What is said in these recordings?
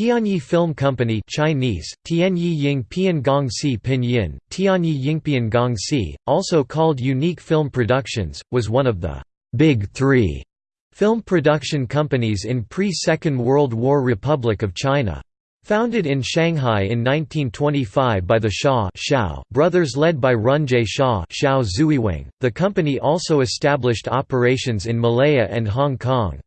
Tianyi Film Company Chinese, Tianyi Pinyin, Tianyi Yingpiangongxi, also called Unique Film Productions, was one of the «Big Three film production companies in pre-Second World War Republic of China. Founded in Shanghai in 1925 by the Shaw brothers led by Runje Shaw the company also established operations in Malaya and Hong Kong.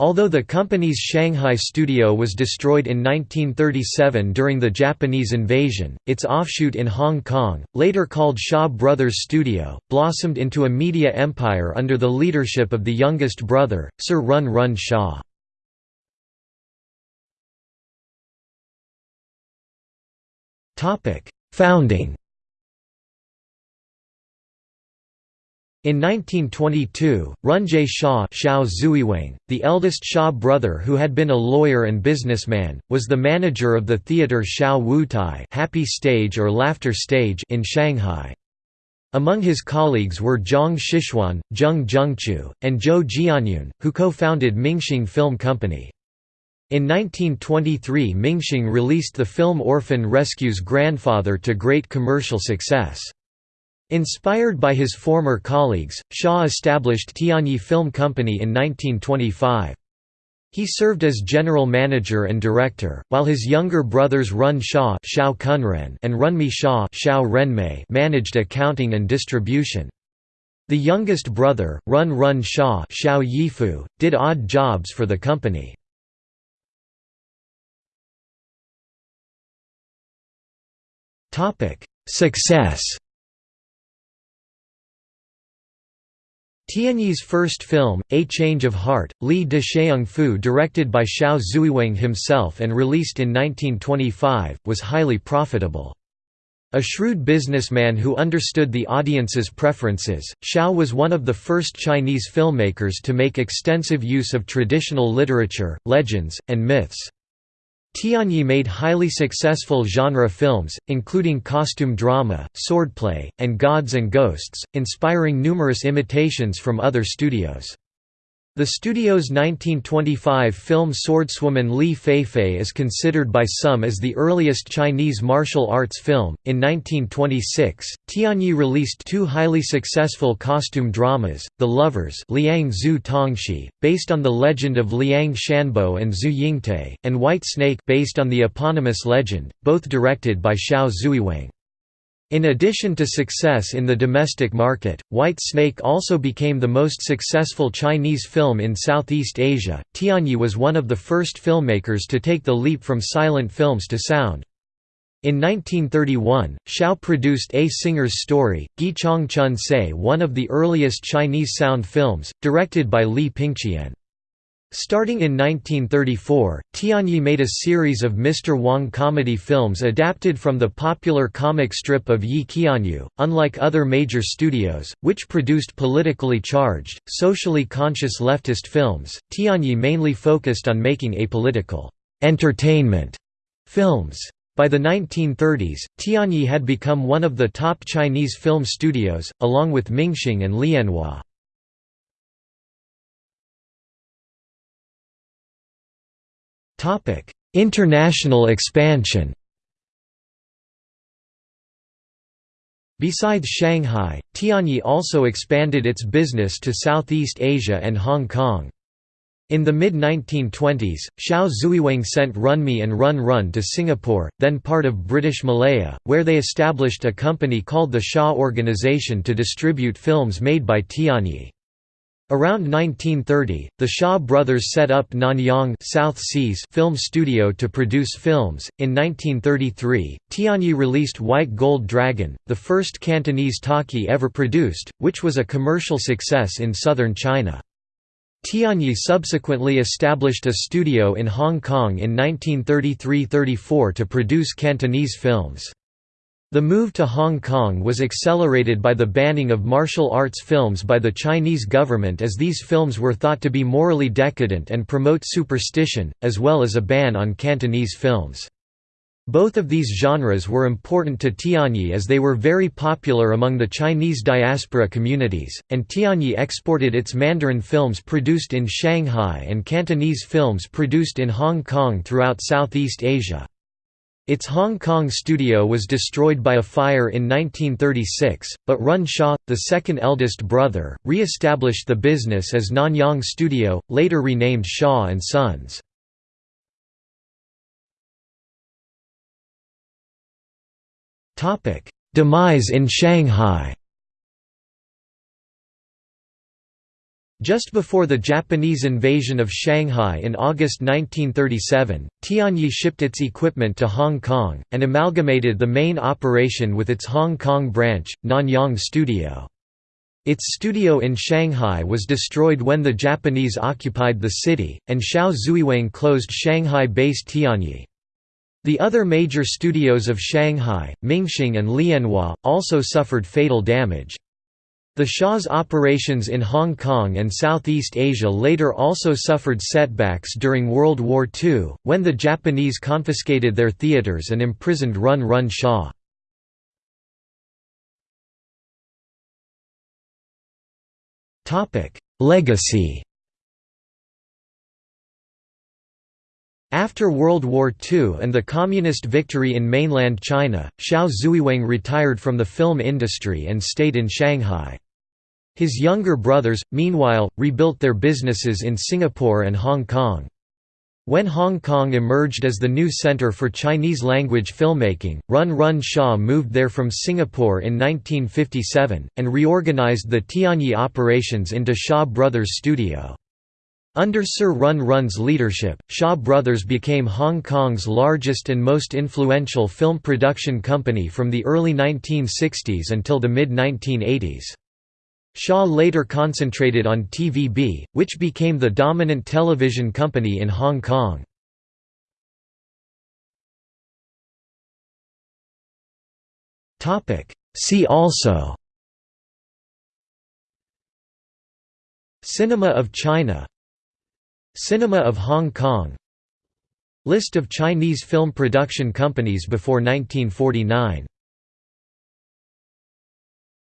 Although the company's Shanghai studio was destroyed in 1937 during the Japanese invasion, its offshoot in Hong Kong, later called Shaw Brothers Studio, blossomed into a media empire under the leadership of the youngest brother, Sir Run Run Shaw. Founding In 1922, Runje Shaw the eldest Shaw brother who had been a lawyer and businessman, was the manager of the theatre Xiao Wutai Happy Stage or Laughter Stage in Shanghai. Among his colleagues were Zhang Shichuan, Zheng Zhengqiu, and Zhou Jianyun, who co-founded Mingxing Film Company. In 1923 Mingxing released the film Orphan Rescues grandfather to great commercial success. Inspired by his former colleagues, Shaw established Tianyi Film Company in 1925. He served as general manager and director, while his younger brothers Run Shaw and Runme Shaw managed accounting and distribution. The youngest brother, Run Run Shaw did odd jobs for the company. Success Tianyi's first film, A Change of Heart, Li de Sheung Fu directed by Xiao Zuiweng himself and released in 1925, was highly profitable. A shrewd businessman who understood the audience's preferences, Xiao was one of the first Chinese filmmakers to make extensive use of traditional literature, legends, and myths. Tianyi made highly successful genre films, including costume drama, swordplay, and gods and ghosts, inspiring numerous imitations from other studios. The studio's 1925 film Swordswoman Li Feifei is considered by some as the earliest Chinese martial arts film. In 1926, Tianyi released two highly successful costume dramas, The Lovers Liang Zhu Tongshi, based on the legend of Liang Shanbo and Zhu Yingtai, and White Snake based on the eponymous legend, both directed by Xiao Zuiweng. In addition to success in the domestic market, White Snake also became the most successful Chinese film in Southeast Asia. Tianyi was one of the first filmmakers to take the leap from silent films to sound. In 1931, Xiao produced A Singer's Story, Gi Chong Chun one of the earliest Chinese sound films, directed by Li Pingqian. Starting in 1934, Tianyi made a series of Mr. Wong comedy films adapted from the popular comic strip of Ye Qianyu. Unlike other major studios, which produced politically charged, socially conscious leftist films, Tianyi mainly focused on making apolitical, entertainment films. By the 1930s, Tianyi had become one of the top Chinese film studios, along with Mingxing and Lianhua. Topic: International expansion. Besides Shanghai, Tianyi also expanded its business to Southeast Asia and Hong Kong. In the mid-1920s, Xiao Zuiweng sent Runme and Run Run to Singapore, then part of British Malaya, where they established a company called the Shaw Organization to distribute films made by Tianyi. Around 1930, the Shaw brothers set up Nanyang South Seas Film Studio to produce films. In 1933, Tianyi released White Gold Dragon, the first Cantonese talkie ever produced, which was a commercial success in southern China. Tianyi subsequently established a studio in Hong Kong in 1933–34 to produce Cantonese films. The move to Hong Kong was accelerated by the banning of martial arts films by the Chinese government as these films were thought to be morally decadent and promote superstition, as well as a ban on Cantonese films. Both of these genres were important to Tianyi as they were very popular among the Chinese diaspora communities, and Tianyi exported its Mandarin films produced in Shanghai and Cantonese films produced in Hong Kong throughout Southeast Asia. Its Hong Kong studio was destroyed by a fire in 1936, but Run Shaw, the second eldest brother, re-established the business as Nanyang Studio, later renamed Shaw & Sons. Topic: Demise in Shanghai. Just before the Japanese invasion of Shanghai in August 1937, Tianyi shipped its equipment to Hong Kong, and amalgamated the main operation with its Hong Kong branch, Nanyang Studio. Its studio in Shanghai was destroyed when the Japanese occupied the city, and Xiao Zuiweng closed Shanghai-based Tianyi. The other major studios of Shanghai, Mingxing and Lianhua, also suffered fatal damage. The Shaw's operations in Hong Kong and Southeast Asia later also suffered setbacks during World War II, when the Japanese confiscated their theatres and imprisoned Run Run Shaw. Legacy After World War II and the Communist victory in mainland China, Xiao Zuiweng retired from the film industry and stayed in Shanghai. His younger brothers, meanwhile, rebuilt their businesses in Singapore and Hong Kong. When Hong Kong emerged as the new center for Chinese-language filmmaking, Run Run Shaw moved there from Singapore in 1957, and reorganized the Tianyi operations into Shaw Brothers Studio. Under Sir Run Run's leadership, Shaw Brothers became Hong Kong's largest and most influential film production company from the early 1960s until the mid-1980s. Shaw later concentrated on TVB, which became the dominant television company in Hong Kong. See also Cinema of China Cinema of Hong Kong List of Chinese film production companies before 1949